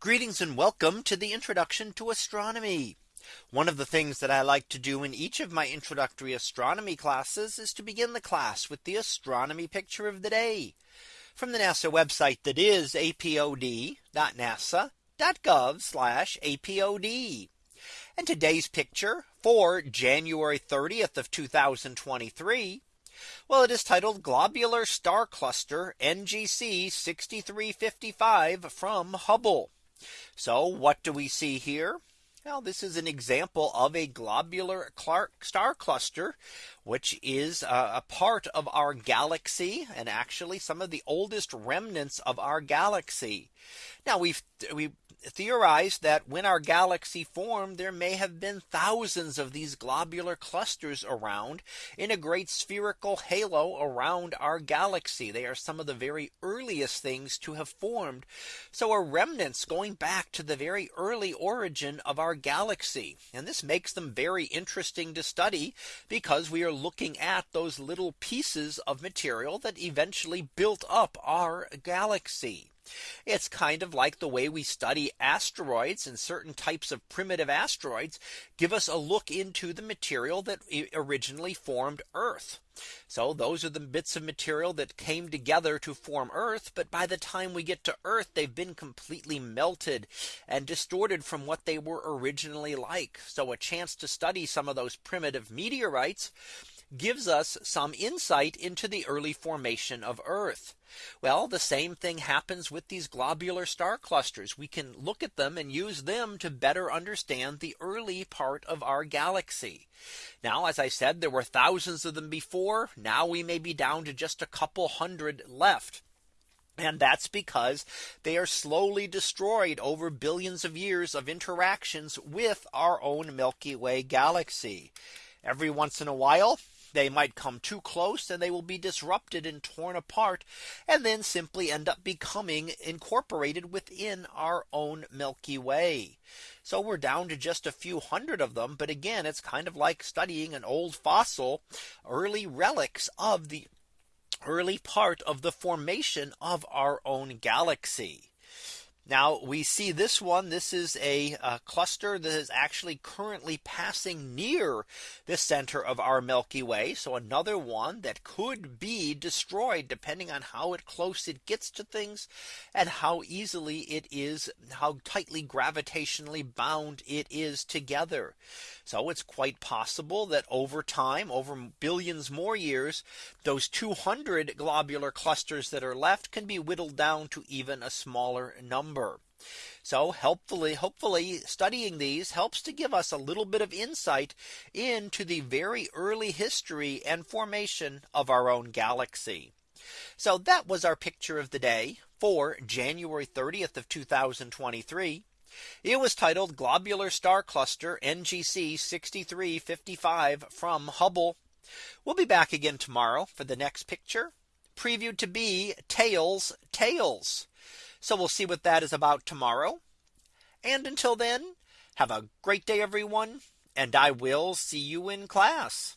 Greetings and welcome to the introduction to astronomy. One of the things that I like to do in each of my introductory astronomy classes is to begin the class with the astronomy picture of the day from the NASA website that is apod.nasa.gov apod. And today's picture for January 30th of 2023. Well, it is titled Globular Star Cluster NGC 6355 from Hubble. So what do we see here? Well, this is an example of a globular Clark star cluster, which is a part of our galaxy and actually some of the oldest remnants of our galaxy. Now we've we theorized that when our galaxy formed, there may have been thousands of these globular clusters around in a great spherical halo around our galaxy. They are some of the very earliest things to have formed. So are remnants going back to the very early origin of our galaxy. And this makes them very interesting to study because we are looking at those little pieces of material that eventually built up our galaxy. It's kind of like the way we study asteroids and certain types of primitive asteroids give us a look into the material that originally formed Earth. So those are the bits of material that came together to form Earth. But by the time we get to Earth, they've been completely melted and distorted from what they were originally like. So a chance to study some of those primitive meteorites gives us some insight into the early formation of Earth. Well, the same thing happens with these globular star clusters. We can look at them and use them to better understand the early part of our galaxy. Now, as I said, there were thousands of them before. Now we may be down to just a couple hundred left. And that's because they are slowly destroyed over billions of years of interactions with our own Milky Way galaxy. Every once in a while, they might come too close and they will be disrupted and torn apart and then simply end up becoming incorporated within our own Milky Way. So we're down to just a few hundred of them. But again, it's kind of like studying an old fossil early relics of the early part of the formation of our own galaxy. Now we see this one. This is a, a, cluster that is actually currently passing near the center of our Milky Way. So another one that could be destroyed depending on how it close it gets to things and how easily it is how tightly gravitationally bound it is together. So it's quite possible that over time over billions more years those 200 globular clusters that are left can be whittled down to even a smaller number number. So helpfully, hopefully studying these helps to give us a little bit of insight into the very early history and formation of our own galaxy. So that was our picture of the day for January 30th of 2023. It was titled Globular Star Cluster NGC 6355 from Hubble. We'll be back again tomorrow for the next picture previewed to be Tails Tails. So we'll see what that is about tomorrow. And until then, have a great day, everyone. And I will see you in class.